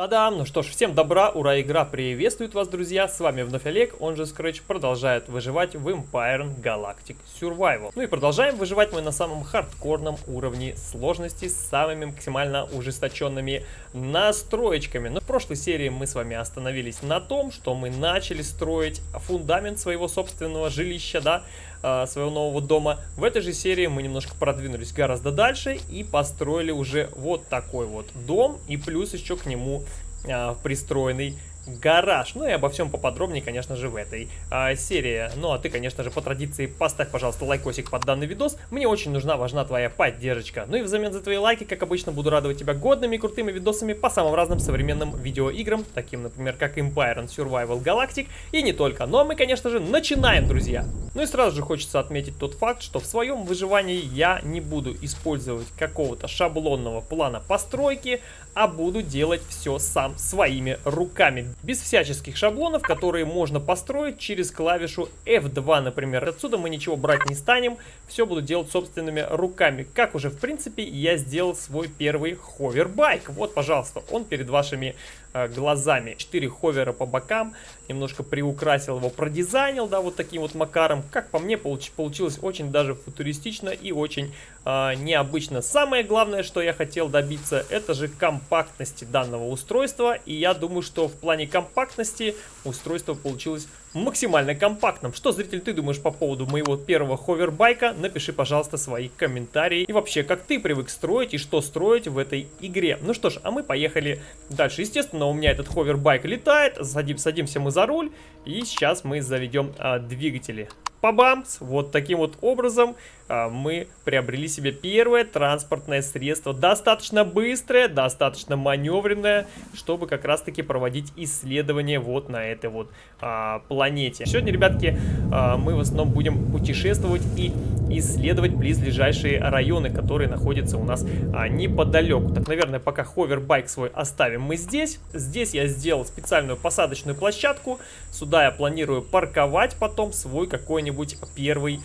Та-дам! Ну что ж, всем добра, ура, игра приветствует вас, друзья! С вами вновь Олег, он же Scratch, продолжает выживать в Empire Galactic Survival. Ну и продолжаем выживать мы на самом хардкорном уровне сложности с самыми максимально ужесточенными настроечками. Но в прошлой серии мы с вами остановились на том, что мы начали строить фундамент своего собственного жилища, да, а, своего нового дома. В этой же серии мы немножко продвинулись гораздо дальше и построили уже вот такой вот дом и плюс еще к нему а, пристроенный гараж. Ну и обо всем поподробнее, конечно же, в этой а, серии. Ну а ты, конечно же, по традиции поставь, пожалуйста, лайкосик под данный видос. Мне очень нужна, важна твоя поддержка. Ну и взамен за твои лайки, как обычно, буду радовать тебя годными крутыми видосами по самым разным современным видеоиграм, таким, например, как Empire and Survival Galactic и не только. Но мы, конечно же, начинаем, друзья! Ну и сразу же хочется отметить тот факт, что в своем выживании я не буду использовать какого-то шаблонного плана постройки, а буду делать все сам своими руками без всяческих шаблонов, которые можно построить через клавишу F2, например. Отсюда мы ничего брать не станем, все буду делать собственными руками. Как уже, в принципе, я сделал свой первый ховербайк. Вот, пожалуйста, он перед вашими глазами. Четыре ховера по бокам, немножко приукрасил его, продизайнил, да, вот таким вот макаром. Как по мне, получ получилось очень даже футуристично и очень э, необычно. Самое главное, что я хотел добиться, это же компактности данного устройства. И я думаю, что в плане компактности устройство получилось максимально компактным. Что, зритель, ты думаешь по поводу моего первого ховербайка? Напиши, пожалуйста, свои комментарии. И вообще, как ты привык строить и что строить в этой игре. Ну что ж, а мы поехали дальше. Естественно, у меня этот ховербайк летает. Садим, садимся мы за руль. И сейчас мы заведем а, двигатели. Пабамс! Вот таким вот образом а, мы приобрели себе первое транспортное средство. Достаточно быстрое, достаточно маневренное, чтобы как раз-таки проводить исследования вот на этой вот а, планете. Сегодня, ребятки, а, мы в основном будем путешествовать и исследовать близлежащие районы, которые находятся у нас а, неподалеку. Так, наверное, пока ховербайк свой оставим мы здесь. Здесь я сделал специальную посадочную площадку. Сюда я планирую парковать потом свой какой-нибудь первый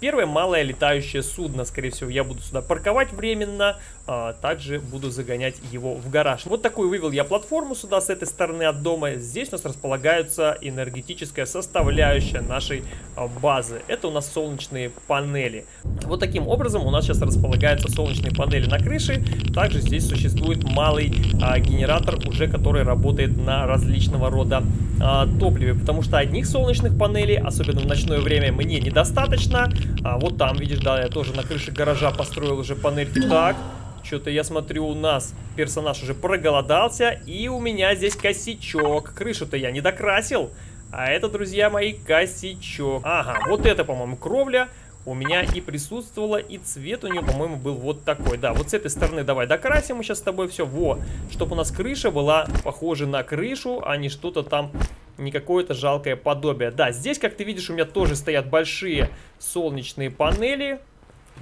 Первое малое летающее судно, скорее всего, я буду сюда парковать временно, а, также буду загонять его в гараж. Вот такую вывел я платформу сюда с этой стороны от дома. Здесь у нас располагается энергетическая составляющая нашей а, базы. Это у нас солнечные панели. Вот таким образом у нас сейчас располагаются солнечные панели на крыше. Также здесь существует малый а, генератор, уже который работает на различного рода а, топливе, потому что одних солнечных панелей, особенно в ночное время, мне недостаточно. А вот там, видишь, да, я тоже на крыше гаража построил уже панельки. Так, что-то я смотрю, у нас персонаж уже проголодался, и у меня здесь косячок. Крышу-то я не докрасил, а это, друзья мои, косячок. Ага, вот это, по-моему, кровля у меня и присутствовала, и цвет у нее, по-моему, был вот такой. Да, вот с этой стороны давай докрасим мы сейчас с тобой все. Во, чтобы у нас крыша была похожа на крышу, а не что-то там, не какое-то жалкое подобие. Да, здесь, как ты видишь, у меня тоже стоят большие солнечные панели.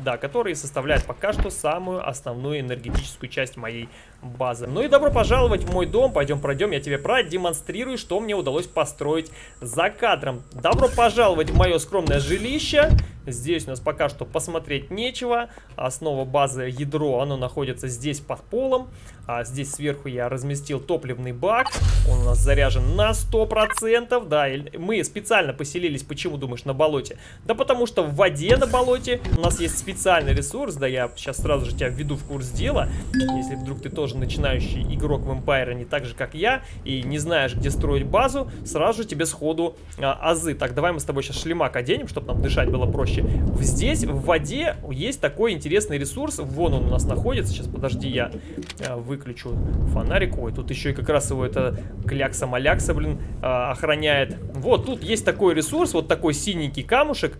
Да, которые составляют пока что самую основную энергетическую часть моей базы. Ну и добро пожаловать в мой дом. Пойдем пройдем, я тебе продемонстрирую, что мне удалось построить за кадром. Добро пожаловать в мое скромное жилище. Здесь у нас пока что посмотреть нечего. Основа базы ядро, оно находится здесь под полом. А здесь сверху я разместил топливный бак. Он у нас заряжен на 100%. Да, мы специально поселились, почему думаешь, на болоте? Да потому что в воде на болоте у нас есть специальный ресурс. Да, я сейчас сразу же тебя введу в курс дела. Если вдруг ты тоже начинающий игрок в Empire, не так же, как я, и не знаешь, где строить базу, сразу же тебе сходу а, азы. Так, давай мы с тобой сейчас шлемак оденем, чтобы нам дышать было проще. Здесь, в воде, есть такой интересный ресурс. Вон он у нас находится. Сейчас, подожди, я э, выключу фонарик. Ой, тут еще и как раз его это клякса-малякса, блин, э, охраняет. Вот, тут есть такой ресурс, вот такой синенький камушек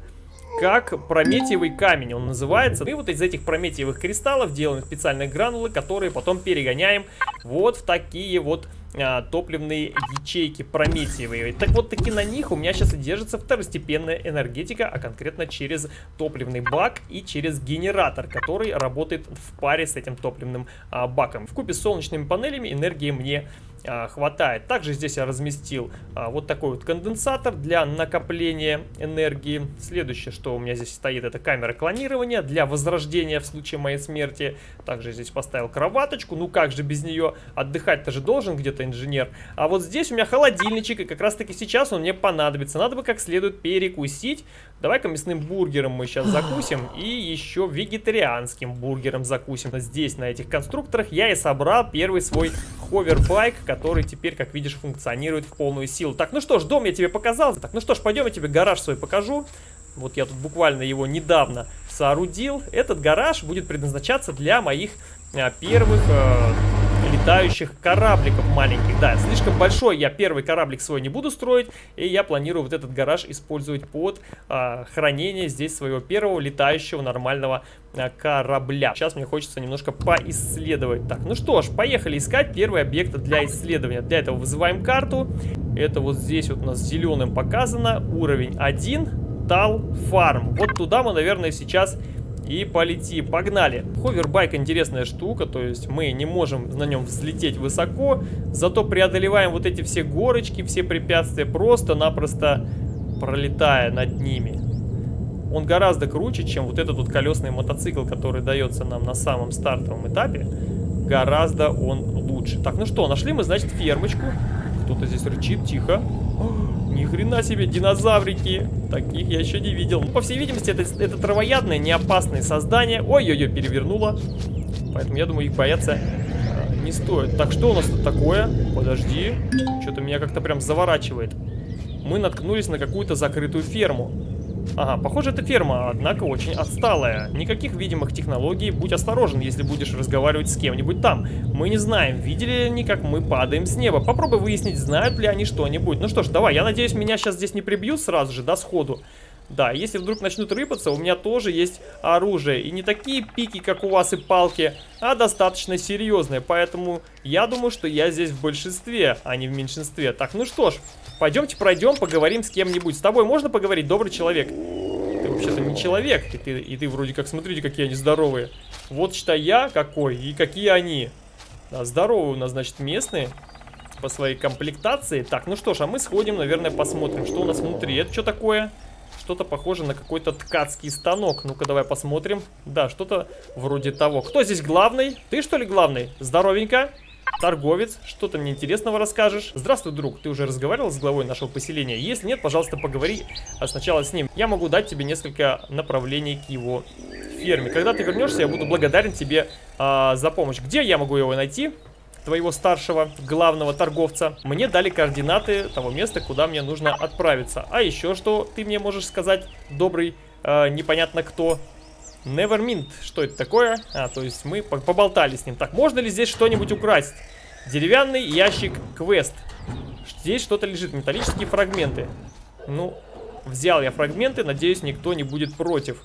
как прометиевый камень он называется. И вот из этих прометиевых кристаллов делаем специальные гранулы, которые потом перегоняем вот в такие вот а, топливные ячейки прометиевые. Так вот таки на них у меня сейчас и держится второстепенная энергетика, а конкретно через топливный бак и через генератор, который работает в паре с этим топливным а, баком. В купе с солнечными панелями энергии мне а, хватает. Также здесь я разместил а, вот такой вот конденсатор для накопления энергии. Следующее, что у меня здесь стоит, это камера клонирования для возрождения в случае моей смерти. Также здесь поставил кроваточку, ну как же без нее, отдыхать-то же должен где-то инженер. А вот здесь у меня холодильничек, и как раз таки сейчас он мне понадобится. Надо бы как следует перекусить. Давай-ка мясным бургером мы сейчас закусим, и еще вегетарианским бургером закусим. Здесь, на этих конструкторах, я и собрал первый свой ховербайк, который теперь, как видишь, функционирует в полную силу. Так, ну что ж, дом я тебе показал. Так, ну что ж, пойдем я тебе гараж свой покажу. Вот я тут буквально его недавно соорудил. Этот гараж будет предназначаться для моих а, первых... А, летающих корабликов маленьких. Да, слишком большой я первый кораблик свой не буду строить, и я планирую вот этот гараж использовать под а, хранение здесь своего первого летающего нормального а, корабля. Сейчас мне хочется немножко поисследовать. Так, ну что ж, поехали искать первый объект для исследования. Для этого вызываем карту. Это вот здесь вот у нас зеленым показано. Уровень 1. Тал Фарм. Вот туда мы, наверное, сейчас и полети. Погнали. Ховербайк интересная штука, то есть мы не можем на нем взлететь высоко, зато преодолеваем вот эти все горочки, все препятствия, просто-напросто пролетая над ними. Он гораздо круче, чем вот этот вот колесный мотоцикл, который дается нам на самом стартовом этапе. Гораздо он лучше. Так, ну что, нашли мы, значит, фермочку. Кто-то здесь рычит, тихо. Ни хрена себе, динозаврики. Таких я еще не видел. По всей видимости, это, это травоядное, не опасное создание. Ой-ой-ой, перевернуло. Поэтому я думаю, их бояться э, не стоит. Так, что у нас тут такое? Подожди. Что-то меня как-то прям заворачивает. Мы наткнулись на какую-то закрытую ферму. Ага, похоже, это ферма, однако очень отсталая. Никаких видимых технологий. Будь осторожен, если будешь разговаривать с кем-нибудь там. Мы не знаем, видели ли они, как мы падаем с неба. Попробуй выяснить, знают ли они что-нибудь. Ну что ж, давай, я надеюсь, меня сейчас здесь не прибьют сразу же, да, сходу. Да, если вдруг начнут рыпаться, у меня тоже есть оружие. И не такие пики, как у вас и палки, а достаточно серьезные. Поэтому я думаю, что я здесь в большинстве, а не в меньшинстве. Так, ну что ж, пойдемте пройдем, поговорим с кем-нибудь. С тобой можно поговорить, добрый человек? Ты вообще-то не человек, и ты, и ты вроде как, смотрите, какие они здоровые. Вот считай я какой и какие они. Да, здоровые у нас, значит, местные по своей комплектации. Так, ну что ж, а мы сходим, наверное, посмотрим, что у нас внутри. Это что такое? Что-то похоже на какой-то ткацкий станок. Ну-ка, давай посмотрим. Да, что-то вроде того. Кто здесь главный? Ты, что ли, главный? Здоровенько. Торговец, что ты мне интересного расскажешь? Здравствуй, друг, ты уже разговаривал с главой нашего поселения? Если нет, пожалуйста, поговори а сначала с ним. Я могу дать тебе несколько направлений к его ферме. Когда ты вернешься, я буду благодарен тебе а, за помощь. Где я могу его найти? твоего старшего главного торговца, мне дали координаты того места, куда мне нужно отправиться. А еще что ты мне можешь сказать, добрый, э, непонятно кто, Nevermint, что это такое? А, то есть мы поболтали с ним. Так, можно ли здесь что-нибудь украсть? Деревянный ящик квест. Здесь что-то лежит, металлические фрагменты. Ну, взял я фрагменты, надеюсь, никто не будет против.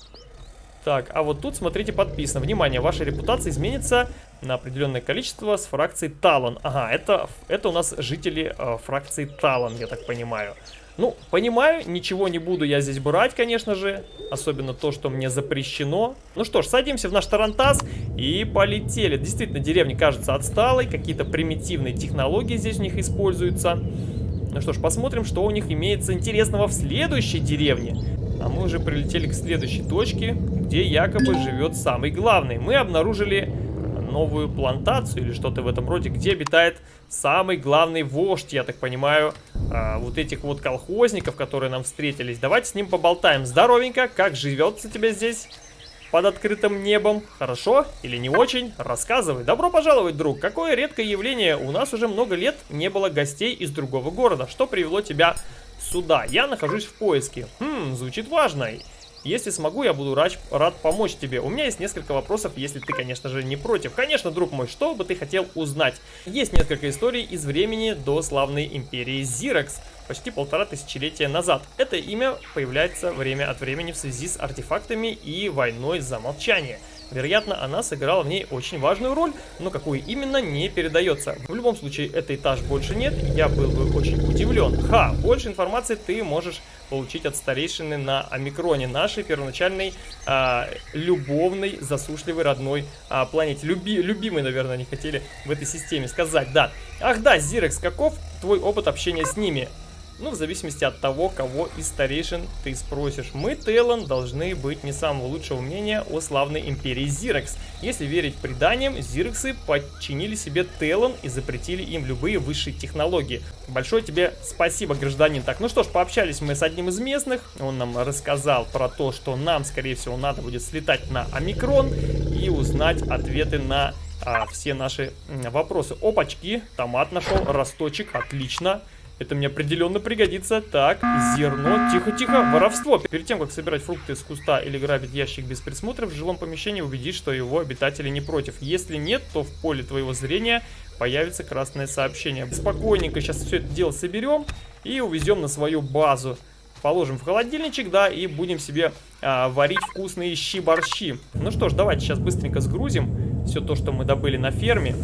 Так, а вот тут, смотрите, подписано. Внимание, ваша репутация изменится на определенное количество с фракцией Талон. Ага, это, это у нас жители э, фракции Талон, я так понимаю. Ну, понимаю, ничего не буду я здесь брать, конечно же. Особенно то, что мне запрещено. Ну что ж, садимся в наш Тарантас и полетели. Действительно, деревня кажется отсталой. Какие-то примитивные технологии здесь у них используются. Ну что ж, посмотрим, что у них имеется интересного в следующей деревне. А мы уже прилетели к следующей точке, где якобы живет самый главный. Мы обнаружили новую плантацию или что-то в этом роде, где обитает самый главный вождь, я так понимаю, а, вот этих вот колхозников, которые нам встретились. Давайте с ним поболтаем. Здоровенько, как живется тебе здесь? под открытым небом. Хорошо или не очень? Рассказывай. Добро пожаловать, друг. Какое редкое явление. У нас уже много лет не было гостей из другого города. Что привело тебя сюда. Я нахожусь в поиске. Хм, звучит важно. Если смогу, я буду рад, рад помочь тебе. У меня есть несколько вопросов, если ты, конечно же, не против. Конечно, друг мой, что бы ты хотел узнать? Есть несколько историй из времени до славной империи Зирекс, почти полтора тысячелетия назад. Это имя появляется время от времени в связи с артефактами и войной за молчание. Вероятно, она сыграла в ней очень важную роль, но какую именно не передается. В любом случае, этот этаж больше нет, я был бы очень удивлен. Ха, больше информации ты можешь получить от старейшины на омикроне, нашей первоначальной а, любовной, засушливой родной а, планете. Люби, любимой, наверное, они хотели в этой системе сказать, да. Ах да, Зирекс, каков твой опыт общения с ними? Ну, в зависимости от того, кого из старейшин ты спросишь. Мы, Тейлон, должны быть не самого лучшего мнения о славной империи Зирекс. Если верить преданиям, Зирексы подчинили себе Тейлон и запретили им любые высшие технологии. Большое тебе спасибо, гражданин. Так, ну что ж, пообщались мы с одним из местных. Он нам рассказал про то, что нам, скорее всего, надо будет слетать на Омикрон и узнать ответы на а, все наши вопросы. Опачки, томат нашел, росточек, отлично. Это мне определенно пригодится. Так, зерно. Тихо-тихо. Воровство. Перед тем, как собирать фрукты из куста или грабить ящик без присмотра, в жилом помещении убедись, что его обитатели не против. Если нет, то в поле твоего зрения появится красное сообщение. Спокойненько сейчас все это дело соберем и увезем на свою базу. Положим в холодильничек, да, и будем себе а, варить вкусные щи-борщи. Ну что ж, давайте сейчас быстренько сгрузим все то, что мы добыли на ферме,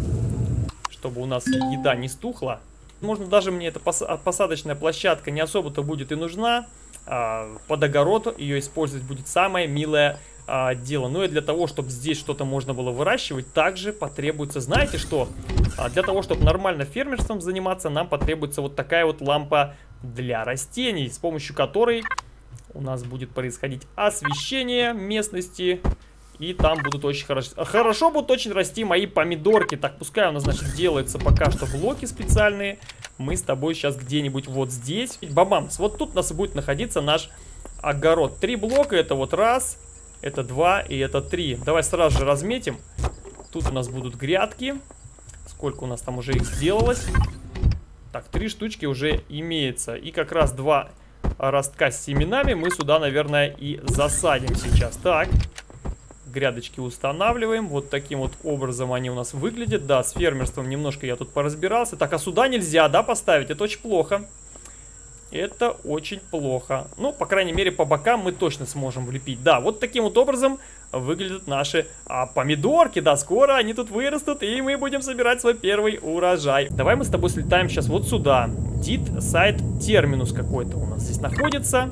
чтобы у нас еда не стухла. Можно даже мне эта посадочная площадка не особо-то будет и нужна. А, под огород ее использовать будет самое милое а, дело. Ну и для того, чтобы здесь что-то можно было выращивать, также потребуется, знаете что? А, для того, чтобы нормально фермерством заниматься, нам потребуется вот такая вот лампа для растений, с помощью которой у нас будет происходить освещение местности и там будут очень хорошо... Хорошо будут очень расти мои помидорки. Так, пускай у нас, значит, делается пока что блоки специальные. Мы с тобой сейчас где-нибудь вот здесь. Бабамс, вот тут у нас будет находиться наш огород. Три блока, это вот раз, это два и это три. Давай сразу же разметим. Тут у нас будут грядки. Сколько у нас там уже их сделалось? Так, три штучки уже имеется. И как раз два ростка с семенами мы сюда, наверное, и засадим сейчас. Так, грядочки устанавливаем. Вот таким вот образом они у нас выглядят. Да, с фермерством немножко я тут поразбирался. Так, а сюда нельзя, да, поставить? Это очень плохо. Это очень плохо. Ну, по крайней мере, по бокам мы точно сможем влепить. Да, вот таким вот образом выглядят наши а, помидорки. Да, скоро они тут вырастут, и мы будем собирать свой первый урожай. Давай мы с тобой слетаем сейчас вот сюда. Дит сайт терминус какой-то у нас здесь находится.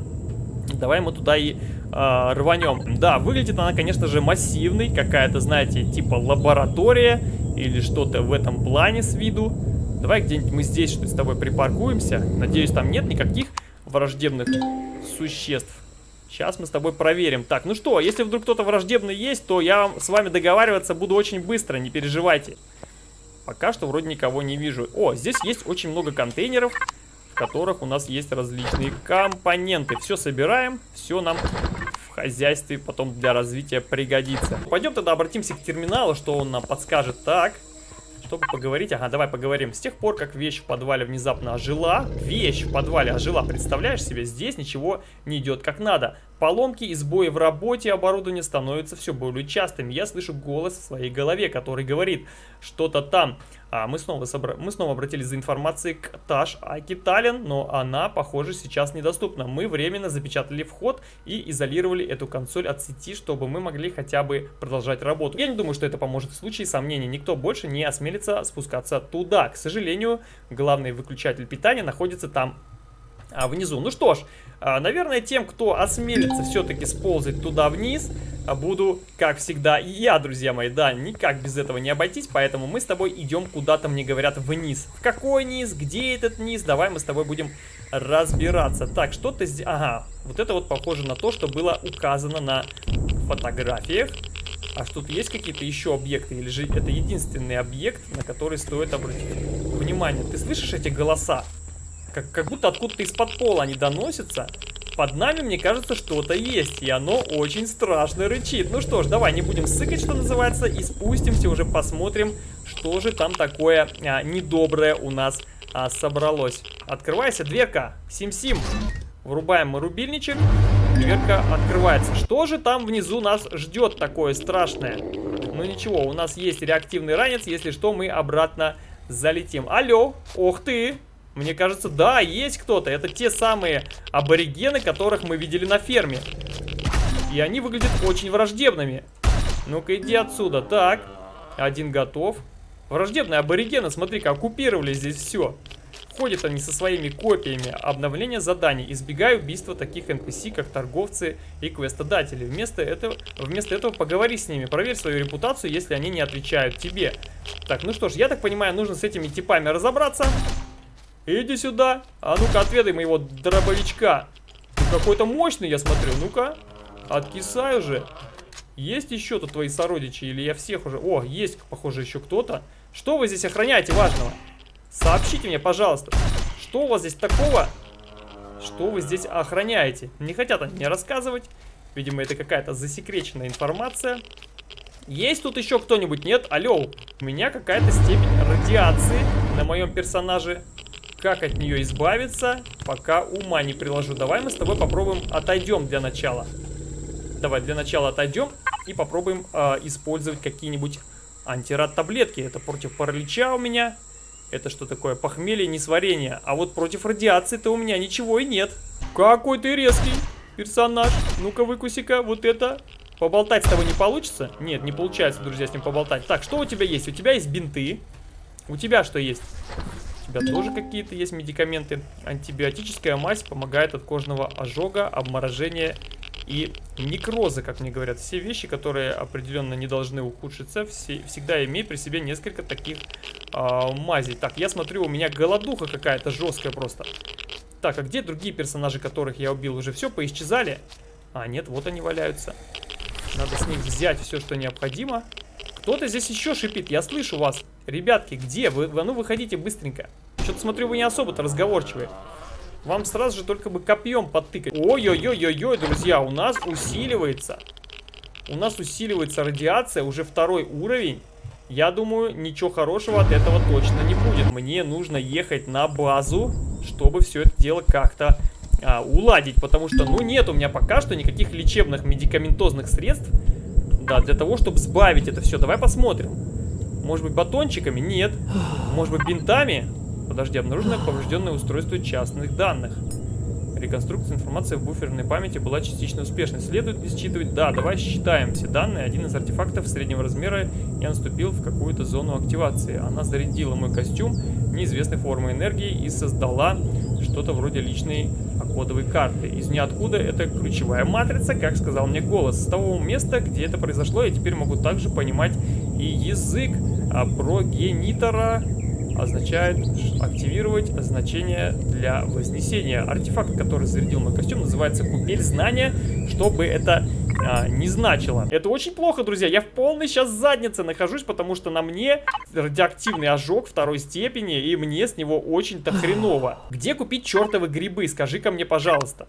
Давай мы туда и э, рванем. Да, выглядит она, конечно же, массивной. Какая-то, знаете, типа лаборатория или что-то в этом плане с виду. Давай где-нибудь мы здесь что-то с тобой припаркуемся. Надеюсь, там нет никаких враждебных существ. Сейчас мы с тобой проверим. Так, ну что, если вдруг кто-то враждебный есть, то я с вами договариваться буду очень быстро, не переживайте. Пока что вроде никого не вижу. О, здесь есть очень много контейнеров которых у нас есть различные компоненты. Все собираем, все нам в хозяйстве потом для развития пригодится. Пойдем тогда обратимся к терминалу, что он нам подскажет. Так, чтобы поговорить. Ага, давай поговорим. С тех пор, как вещь в подвале внезапно ожила, вещь в подвале ожила, представляешь себе, здесь ничего не идет как надо. Поломки и сбои в работе оборудования становятся все более частыми. Я слышу голос в своей голове, который говорит, что-то там. А мы снова, собра... мы снова обратились за информацией к Таш Акитален, но она, похоже, сейчас недоступна. Мы временно запечатали вход и изолировали эту консоль от сети, чтобы мы могли хотя бы продолжать работу. Я не думаю, что это поможет в случае сомнений. Никто больше не осмелится спускаться туда. К сожалению, главный выключатель питания находится там а, внизу. Ну что ж, а, наверное, тем, кто осмелится все-таки сползать туда вниз, а, буду, как всегда, я, друзья мои, да, никак без этого не обойтись, поэтому мы с тобой идем куда-то, мне говорят, вниз. В какой низ? Где этот низ? Давай мы с тобой будем разбираться. Так, что-то здесь... Ага, вот это вот похоже на то, что было указано на фотографиях. А что тут есть какие-то еще объекты? Или же это единственный объект, на который стоит обратить внимание? Ты слышишь эти голоса? Как, как будто откуда-то из-под пола они доносятся. Под нами, мне кажется, что-то есть, и оно очень страшно рычит. Ну что ж, давай не будем сыкать, что называется, и спустимся, уже посмотрим, что же там такое а, недоброе у нас а, собралось. Открывайся, дверка, сим-сим. Врубаем мы рубильничек, дверка открывается. Что же там внизу нас ждет такое страшное? Ну ничего, у нас есть реактивный ранец, если что, мы обратно залетим. Алло, ох ты, мне кажется, да, есть кто-то. Это те самые аборигены, которых мы видели на ферме. И они выглядят очень враждебными. Ну-ка, иди отсюда. Так, один готов. Враждебные аборигены, смотри-ка, оккупировали здесь все. Ходят они со своими копиями. Обновление заданий. Избегай убийства таких NPC, как торговцы и квестодатели. Вместо этого, вместо этого поговори с ними. Проверь свою репутацию, если они не отвечают тебе. Так, ну что ж, я так понимаю, нужно с этими типами разобраться. Иди сюда. А ну-ка, отведай моего дробовичка. Какой-то мощный, я смотрю. Ну-ка, откисай уже. Есть еще тут твои сородичи? Или я всех уже... О, есть, похоже, еще кто-то. Что вы здесь охраняете важного? Сообщите мне, пожалуйста, что у вас здесь такого, что вы здесь охраняете? Не хотят они мне рассказывать. Видимо, это какая-то засекреченная информация. Есть тут еще кто-нибудь? Нет? Алло, у меня какая-то степень радиации на моем персонаже. Как от нее избавиться, пока ума не приложу. Давай мы с тобой попробуем отойдем для начала. Давай для начала отойдем и попробуем э, использовать какие-нибудь антирад таблетки. Это против паралича у меня. Это что такое? Похмелье, несварение. А вот против радиации-то у меня ничего и нет. Какой ты резкий персонаж. Ну-ка, выкуси-ка вот это. Поболтать с тобой не получится? Нет, не получается, друзья, с ним поболтать. Так, что у тебя есть? У тебя есть бинты. У тебя что есть? Тебя тоже какие-то есть медикаменты. Антибиотическая мазь помогает от кожного ожога, обморожения и некроза, как мне говорят. Все вещи, которые определенно не должны ухудшиться, все, всегда имей при себе несколько таких э, мазей. Так, я смотрю, у меня голодуха какая-то жесткая просто. Так, а где другие персонажи, которых я убил? Уже все поисчезали? А, нет, вот они валяются. Надо с них взять все, что необходимо. Кто-то здесь еще шипит, я слышу вас. Ребятки, где вы? А ну, выходите быстренько. Что-то смотрю, вы не особо-то разговорчивые. Вам сразу же только бы копьем подтыкать. Ой-ой-ой-ой-ой, друзья, у нас усиливается. У нас усиливается радиация, уже второй уровень. Я думаю, ничего хорошего от этого точно не будет. Мне нужно ехать на базу, чтобы все это дело как-то а, уладить. Потому что, ну, нет у меня пока что никаких лечебных медикаментозных средств. Да, для того, чтобы сбавить это все. Давай посмотрим. Может быть, батончиками? Нет. Может быть, бинтами? Подожди, обнаружено поврежденное устройство частных данных. Реконструкция информации в буферной памяти была частично успешной. Следует ли считывать? Да, давай считаем все данные. Один из артефактов среднего размера я наступил в какую-то зону активации. Она зарядила мой костюм неизвестной формы энергии и создала что-то вроде личной кодовой карты. Из ниоткуда это ключевая матрица, как сказал мне голос. С того места, где это произошло, я теперь могу также понимать и язык а прогенитора означает активировать значение для вознесения. Артефакт, который зарядил мой костюм, называется купель знания, чтобы это а, не значило. Это очень плохо, друзья. Я в полной сейчас заднице нахожусь, потому что на мне радиоактивный ожог второй степени, и мне с него очень-то хреново. Где купить чертовы грибы? Скажи-ка мне, пожалуйста.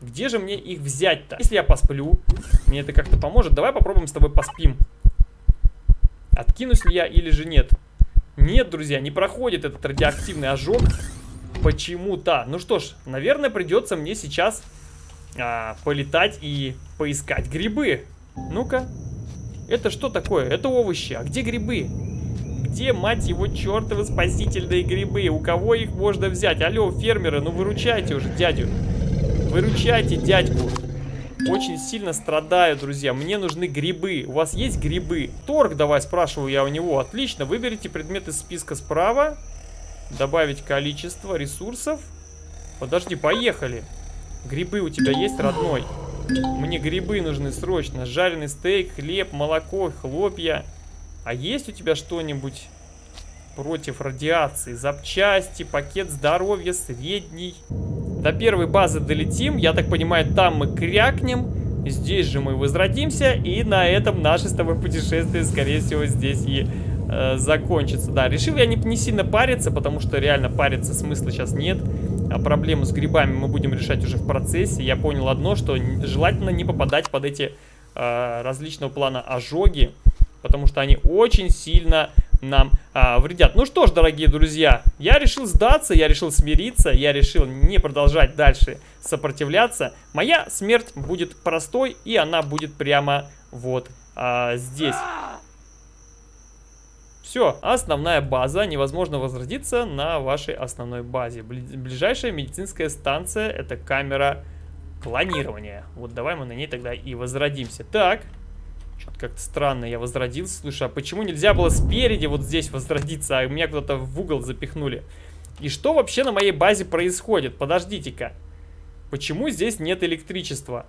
Где же мне их взять-то? Если я посплю, мне это как-то поможет. Давай попробуем с тобой поспим. Откинусь ли я или же нет? Нет, друзья, не проходит этот радиоактивный ожог почему-то. Ну что ж, наверное, придется мне сейчас а, полетать и поискать грибы. Ну-ка. Это что такое? Это овощи. А где грибы? Где, мать его, чертовы спасительные грибы? У кого их можно взять? Алло, фермеры, ну выручайте уже дядю. Выручайте дядьку. Очень сильно страдаю, друзья. Мне нужны грибы. У вас есть грибы? Торг давай, спрашиваю я у него. Отлично. Выберите предмет из списка справа. Добавить количество ресурсов. Подожди, поехали. Грибы у тебя есть, родной? Мне грибы нужны срочно. Жареный стейк, хлеб, молоко, хлопья. А есть у тебя что-нибудь против радиации? Запчасти, пакет здоровья средний. До первой базы долетим. Я так понимаю, там мы крякнем. Здесь же мы возродимся. И на этом наше с тобой путешествие, скорее всего, здесь и э, закончится. Да, решил я не, не сильно париться, потому что реально париться смысла сейчас нет. А проблему с грибами мы будем решать уже в процессе. Я понял одно, что желательно не попадать под эти э, различного плана ожоги. Потому что они очень сильно нам а, вредят. Ну что ж, дорогие друзья, я решил сдаться, я решил смириться, я решил не продолжать дальше сопротивляться. Моя смерть будет простой, и она будет прямо вот а, здесь. Все, основная база, невозможно возродиться на вашей основной базе. Ближайшая медицинская станция это камера клонирования. Вот давай мы на ней тогда и возродимся. Так, Что-то как-то странно, я возродился. Слушай, а почему нельзя было спереди вот здесь возродиться, а меня куда-то в угол запихнули? И что вообще на моей базе происходит? Подождите-ка. Почему здесь нет электричества?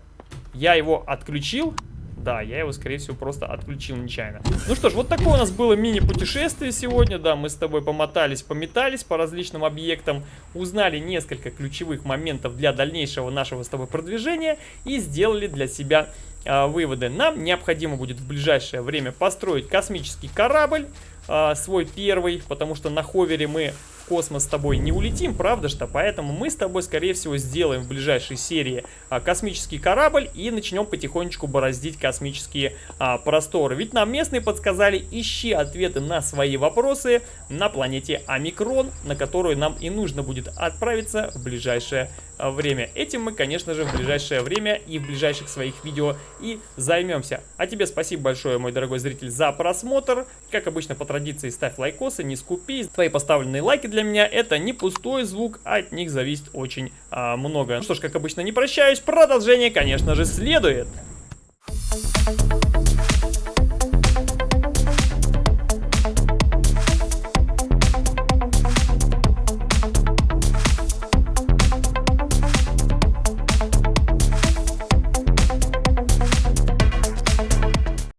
Я его отключил, да, я его, скорее всего, просто отключил нечаянно. Ну что ж, вот такое у нас было мини-путешествие сегодня. Да, мы с тобой помотались, пометались по различным объектам, узнали несколько ключевых моментов для дальнейшего нашего с тобой продвижения и сделали для себя э, выводы. Нам необходимо будет в ближайшее время построить космический корабль, э, свой первый, потому что на ховере мы космос с тобой не улетим, правда что? Поэтому мы с тобой, скорее всего, сделаем в ближайшей серии а, космический корабль и начнем потихонечку бороздить космические а, просторы. Ведь нам местные подсказали, ищи ответы на свои вопросы на планете Омикрон, на которую нам и нужно будет отправиться в ближайшее а, время. Этим мы, конечно же, в ближайшее время и в ближайших своих видео и займемся. А тебе спасибо большое, мой дорогой зритель, за просмотр. Как обычно, по традиции, ставь лайкосы, не скупи. Твои поставленные лайки для меня это не пустой звук, а от них зависит очень а, много. Ну что ж, как обычно, не прощаюсь, продолжение, конечно же, следует.